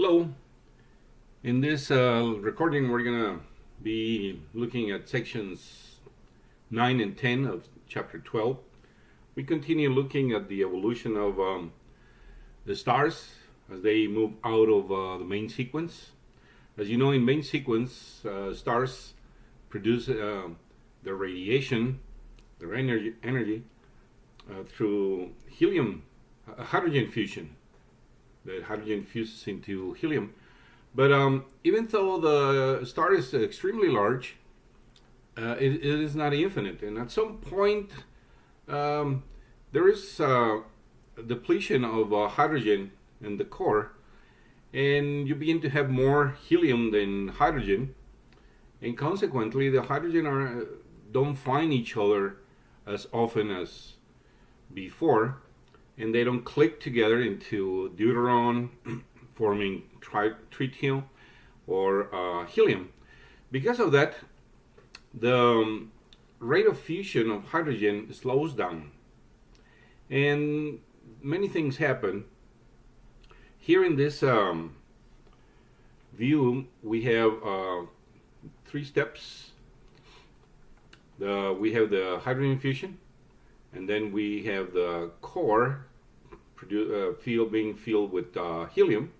Hello. In this uh, recording, we're going to be looking at sections 9 and 10 of chapter 12. We continue looking at the evolution of um, the stars as they move out of uh, the main sequence. As you know, in main sequence, uh, stars produce uh, their radiation, their energy, energy uh, through helium, uh, hydrogen fusion hydrogen fuses into helium. But um, even though the star is extremely large, uh, it, it is not infinite. And at some point, um, there is uh, depletion of uh, hydrogen in the core, and you begin to have more helium than hydrogen. And consequently, the hydrogen are, don't find each other as often as before and they don't click together into deuteron forming tritium or uh, helium. Because of that, the um, rate of fusion of hydrogen slows down. And many things happen. Here in this um, view, we have uh, three steps. The, we have the hydrogen fusion, and then we have the core uh, field being filled with uh, helium.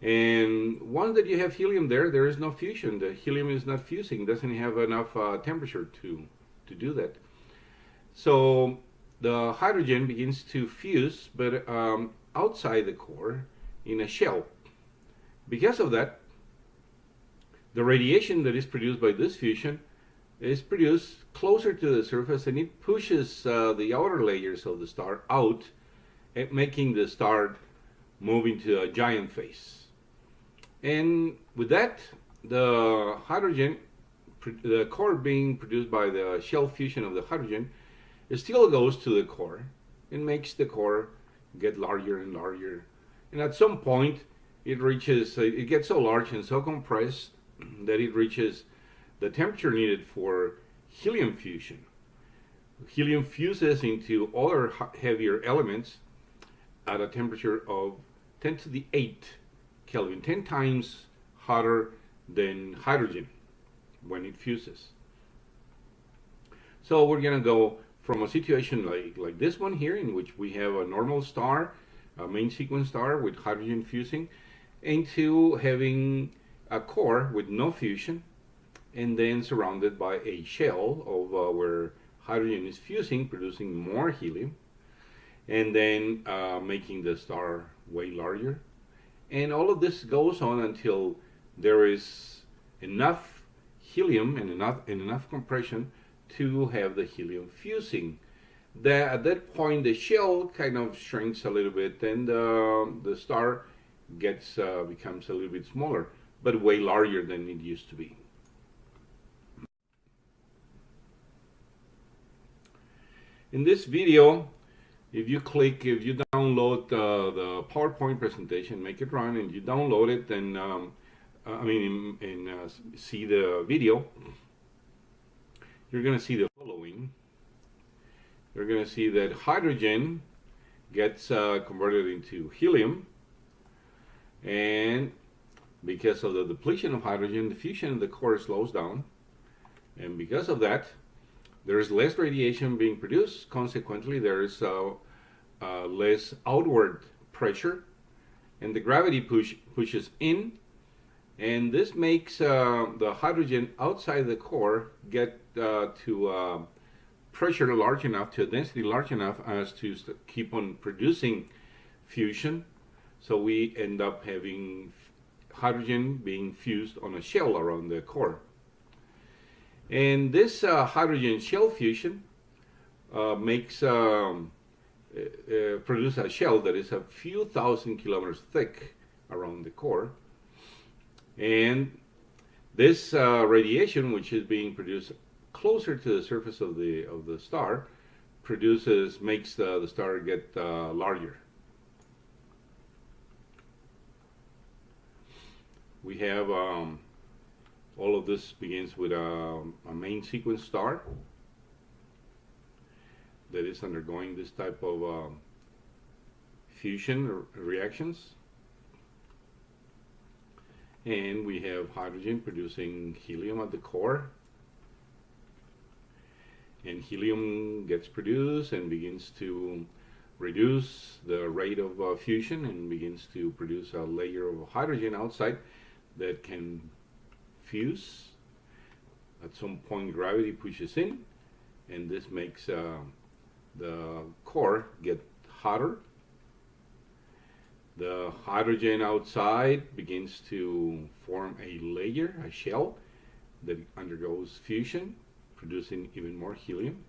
And once that you have helium there, there is no fusion. The helium is not fusing, doesn't have enough uh, temperature to, to do that. So the hydrogen begins to fuse, but um, outside the core in a shell. Because of that, the radiation that is produced by this fusion is produced closer to the surface and it pushes uh, the outer layers of the star out Eh, making the star move into a giant phase. And with that, the hydrogen, the core being produced by the shell fusion of the hydrogen, it still goes to the core and makes the core get larger and larger. And at some point, it reaches, uh, it gets so large and so compressed that it reaches the temperature needed for helium fusion. Helium fuses into other heavier elements at a temperature of 10 to the 8 Kelvin, 10 times hotter than hydrogen when it fuses. So we're going to go from a situation like, like this one here in which we have a normal star, a main sequence star with hydrogen fusing, into having a core with no fusion and then surrounded by a shell of uh, where hydrogen is fusing, producing more helium and then uh, making the star way larger. And all of this goes on until there is enough helium and enough, and enough compression to have the helium fusing. That, at that point, the shell kind of shrinks a little bit and uh, the star gets uh, becomes a little bit smaller, but way larger than it used to be. In this video, if you click, if you download uh, the PowerPoint presentation, make it run, and you download it, then um, I mean, and uh, see the video, you're going to see the following. You're going to see that hydrogen gets uh, converted into helium, and because of the depletion of hydrogen, the fusion of the core slows down, and because of that, there's less radiation being produced. Consequently, there's uh, uh, less outward pressure, and the gravity push pushes in, and this makes uh, the hydrogen outside the core get uh, to uh, pressure large enough, to a density large enough as to keep on producing fusion. So we end up having hydrogen being fused on a shell around the core. And this uh, hydrogen shell fusion uh, makes um, uh, uh, produce a shell that is a few thousand kilometers thick around the core. And this uh, radiation, which is being produced closer to the surface of the of the star, produces makes the, the star get uh, larger. We have um, all of this begins with a, a, main sequence star that is undergoing this type of um, fusion reactions. and we have hydrogen producing helium at the core and helium gets produced and begins to reduce the rate of uh, fusion and begins to produce a layer of hydrogen outside that can fuse. At some point gravity pushes in and this makes uh, the core get hotter. The hydrogen outside begins to form a layer, a shell that undergoes fusion producing even more helium.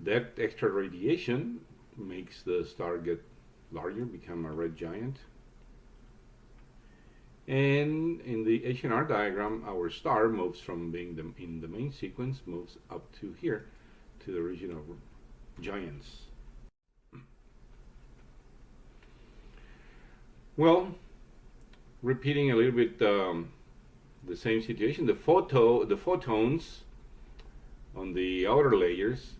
That extra radiation makes the star get larger, become a red giant. And in the H&R diagram, our star moves from being the, in the main sequence, moves up to here, to the region of giants. Well, repeating a little bit um, the same situation. The photo, the photons on the outer layers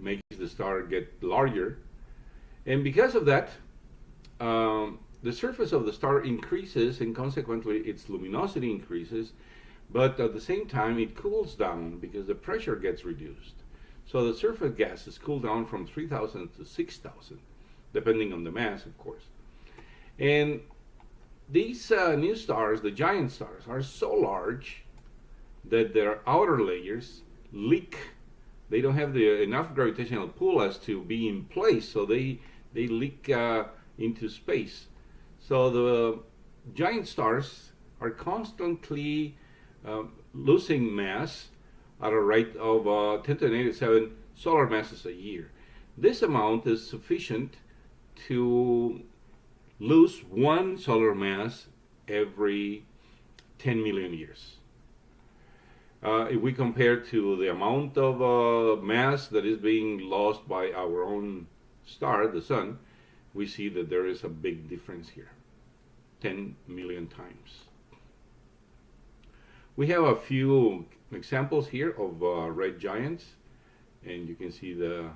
makes the star get larger, and because of that, um, the surface of the star increases, and consequently its luminosity increases. But at the same time, it cools down because the pressure gets reduced. So the surface gases cool down from 3,000 to 6,000, depending on the mass, of course. And these uh, new stars, the giant stars, are so large that their outer layers leak. They don't have the enough gravitational pull as to be in place, so they they leak uh, into space. So the giant stars are constantly uh, losing mass at a rate of uh, 10 to the negative 7 solar masses a year. This amount is sufficient to lose one solar mass every 10 million years. Uh, if we compare to the amount of uh, mass that is being lost by our own star, the sun, we see that there is a big difference here 10 million times. We have a few examples here of uh, red giants, and you can see the,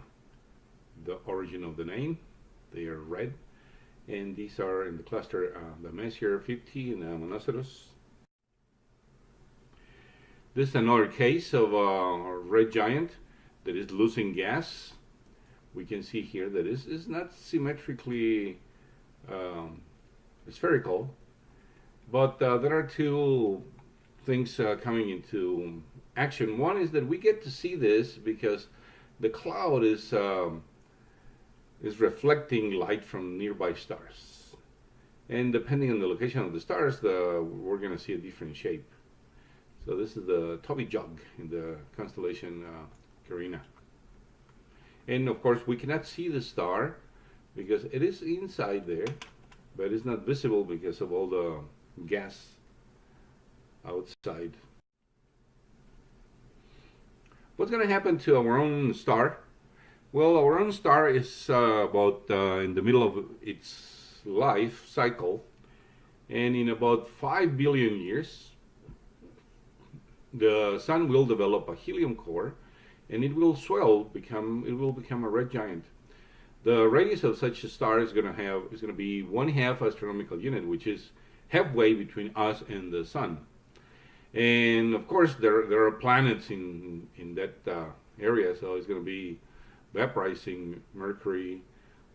the origin of the name. They are red and these are in the cluster uh, the Messier 50 and the Monoceros. This is another case of a red giant that is losing gas. We can see here that is not symmetrically um, spherical, but uh, there are two things uh, coming into action. One is that we get to see this because the cloud is um, is reflecting light from nearby stars. And depending on the location of the stars, the, we're going to see a different shape. So this is the Toby Jug in the constellation uh, Carina. And of course, we cannot see the star because it is inside there, but it's not visible because of all the gas outside. What's going to happen to our own star well, our own star is uh, about uh, in the middle of its life cycle, and in about 5 billion years, the sun will develop a helium core, and it will swell, become it will become a red giant. The radius of such a star is going to have is going to be one half astronomical unit, which is halfway between us and the sun. And of course, there there are planets in in that uh, area, so it's going to be vaporizing Mercury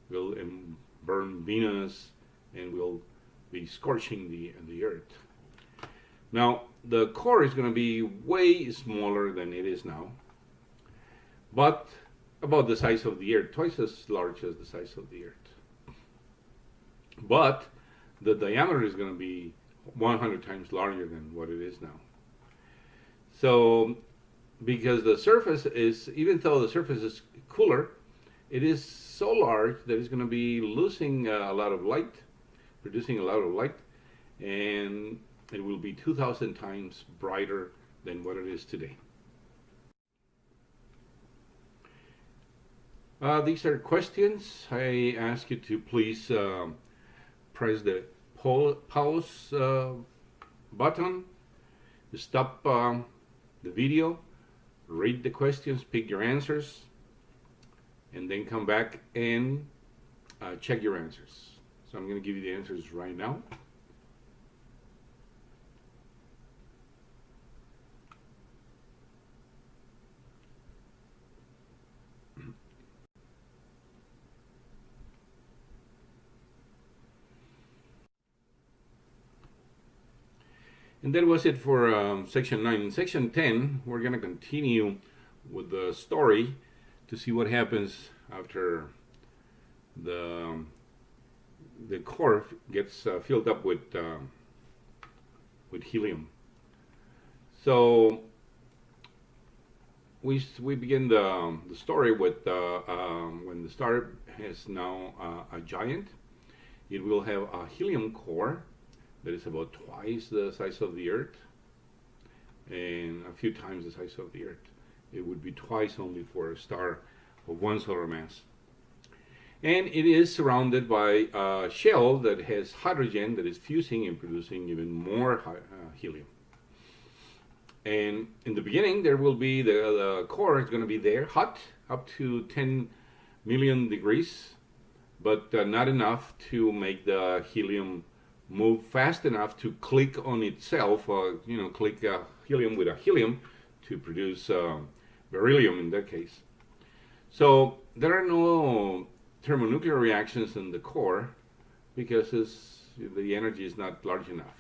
will burn Venus and will be scorching the, the Earth. Now, the core is going to be way smaller than it is now, but about the size of the Earth, twice as large as the size of the Earth. But the diameter is going to be 100 times larger than what it is now. So, because the surface is, even though the surface is cooler, it is so large that it's going to be losing uh, a lot of light, producing a lot of light, and it will be 2,000 times brighter than what it is today. Uh, these are questions. I ask you to please uh, press the pause uh, button, stop um, the video, read the questions, pick your answers, and then come back and uh, check your answers. So I'm going to give you the answers right now. And that was it for um, section 9. In section 10, we're going to continue with the story to see what happens after the, the core gets uh, filled up with, uh, with helium. So we, we begin the, the story with uh, um, when the star is now uh, a giant. It will have a helium core that is about twice the size of the Earth and a few times the size of the Earth. It would be twice only for a star of one solar mass. And it is surrounded by a shell that has hydrogen that is fusing and producing even more uh, helium. And in the beginning, there will be the, the core is going to be there, hot, up to 10 million degrees, but uh, not enough to make the helium move fast enough to click on itself, or you know, click uh, helium with a helium to produce uh, beryllium in that case. So there are no thermonuclear reactions in the core because the energy is not large enough.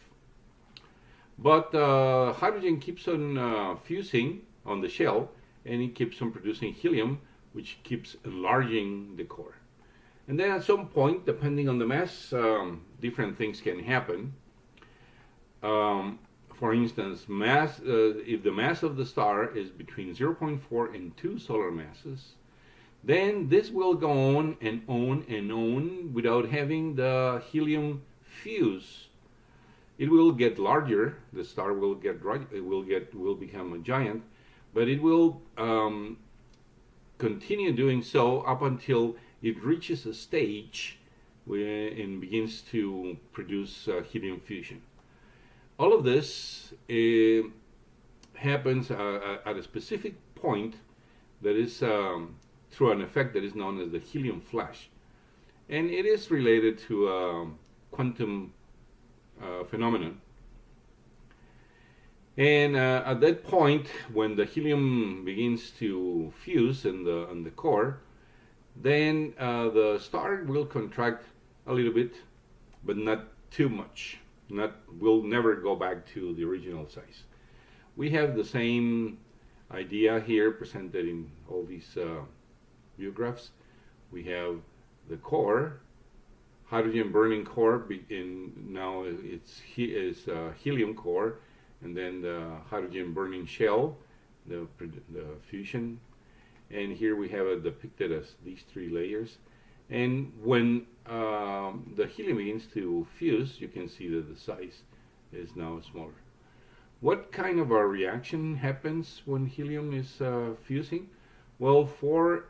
But uh, hydrogen keeps on uh, fusing on the shell and it keeps on producing helium, which keeps enlarging the core. And then at some point, depending on the mass, um, different things can happen. Um, for instance, mass, uh, if the mass of the star is between 0.4 and 2 solar masses, then this will go on and on and on without having the helium fuse. It will get larger. The star will get it will get will become a giant, but it will um, continue doing so up until it reaches a stage where, it begins to produce uh, helium fusion. All of this uh, happens uh, at a specific point that is um, through an effect that is known as the helium flash. And it is related to a um, quantum uh, phenomenon. And uh, at that point, when the helium begins to fuse in the, in the core, then uh, the star will contract a little bit, but not too much. Not will never go back to the original size. We have the same idea here presented in all these uh, view graphs. We have the core, hydrogen burning core. In now it's he is uh, helium core, and then the hydrogen burning shell, the the fusion and here we have it depicted as these three layers. And when um, the helium begins to fuse you can see that the size is now smaller. What kind of a reaction happens when helium is uh, fusing? Well for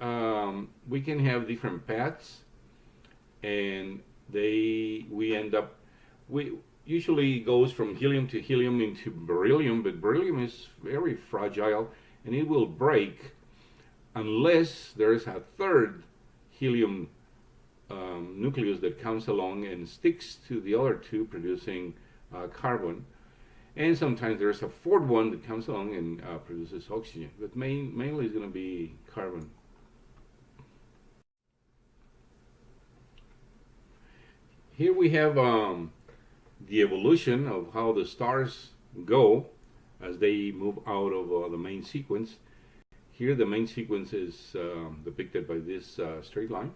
um, we can have different paths and they we end up we usually goes from helium to helium into beryllium but beryllium is very fragile and it will break unless there is a third helium um, nucleus that comes along and sticks to the other two, producing uh, carbon. And sometimes there's a fourth one that comes along and uh, produces oxygen. But main, mainly it's going to be carbon. Here we have um, the evolution of how the stars go as they move out of uh, the main sequence. Here the main sequence is um, depicted by this uh, straight line.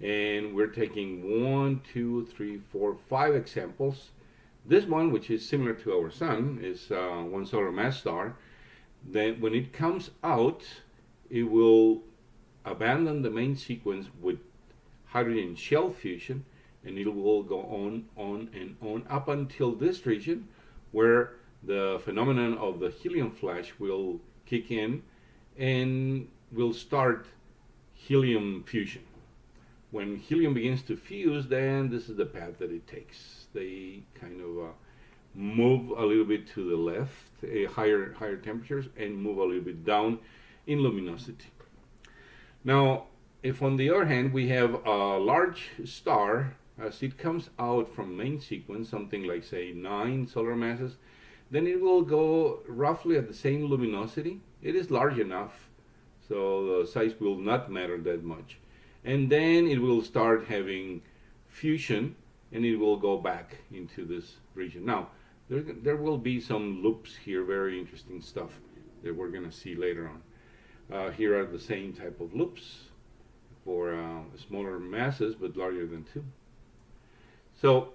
And we're taking one, two, three, four, five examples. This one, which is similar to our sun, is uh, one solar mass star. Then when it comes out, it will abandon the main sequence with hydrogen shell fusion and it will go on, on, and on up until this region where the phenomenon of the helium flash will kick in and will start helium fusion. When helium begins to fuse, then this is the path that it takes. They kind of uh, move a little bit to the left, uh, higher higher temperatures, and move a little bit down in luminosity. Now, if on the other hand we have a large star, as it comes out from main sequence, something like say nine solar masses, then it will go roughly at the same luminosity. It is large enough, so the size will not matter that much. And then it will start having fusion, and it will go back into this region. Now, there, there will be some loops here, very interesting stuff that we're going to see later on. Uh, here are the same type of loops for uh, smaller masses but larger than 2. So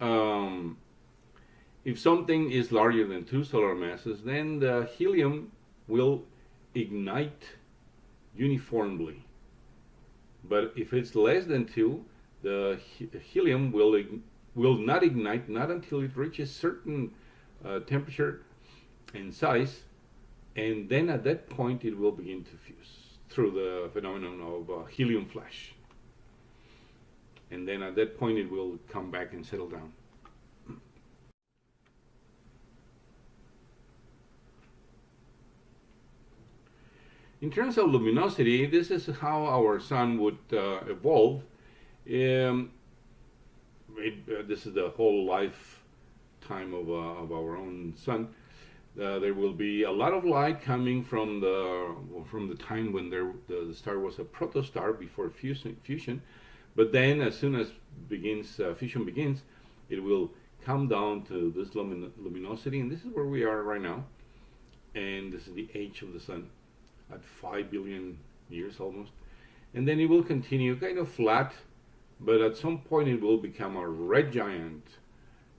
um, if something is larger than 2 solar masses, then the helium will ignite uniformly. But if it's less than 2, the helium will will not ignite not until it reaches certain uh, temperature and size and then at that point it will begin to fuse through the phenomenon of uh, helium flash and then at that point it will come back and settle down in terms of luminosity this is how our sun would uh, evolve um, it, uh, this is the whole lifetime of, uh, of our own sun. Uh, there will be a lot of light coming from the from the time when there, the, the star was a protostar before fusion, fusion. But then, as soon as begins uh, fusion begins, it will come down to this lumin luminosity, and this is where we are right now. And this is the age of the sun at five billion years almost, and then it will continue kind of flat but at some point it will become a red giant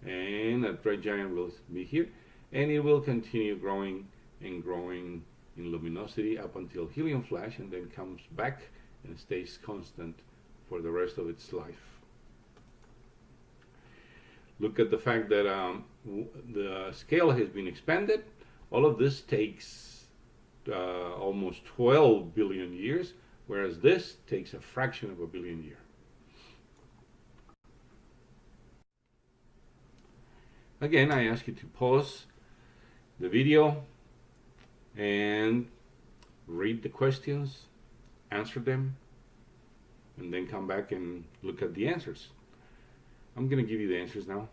and that red giant will be here and it will continue growing and growing in luminosity up until helium flash and then comes back and stays constant for the rest of its life. Look at the fact that um, the scale has been expanded. All of this takes uh, almost 12 billion years, whereas this takes a fraction of a billion years. Again, I ask you to pause the video and read the questions, answer them, and then come back and look at the answers. I'm going to give you the answers now.